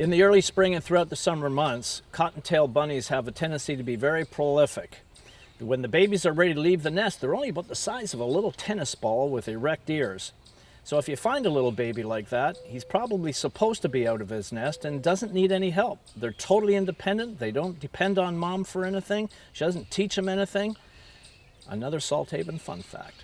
In the early spring and throughout the summer months, cottontail bunnies have a tendency to be very prolific. When the babies are ready to leave the nest, they're only about the size of a little tennis ball with erect ears. So if you find a little baby like that, he's probably supposed to be out of his nest and doesn't need any help. They're totally independent. They don't depend on mom for anything. She doesn't teach them anything. Another salt haven fun fact.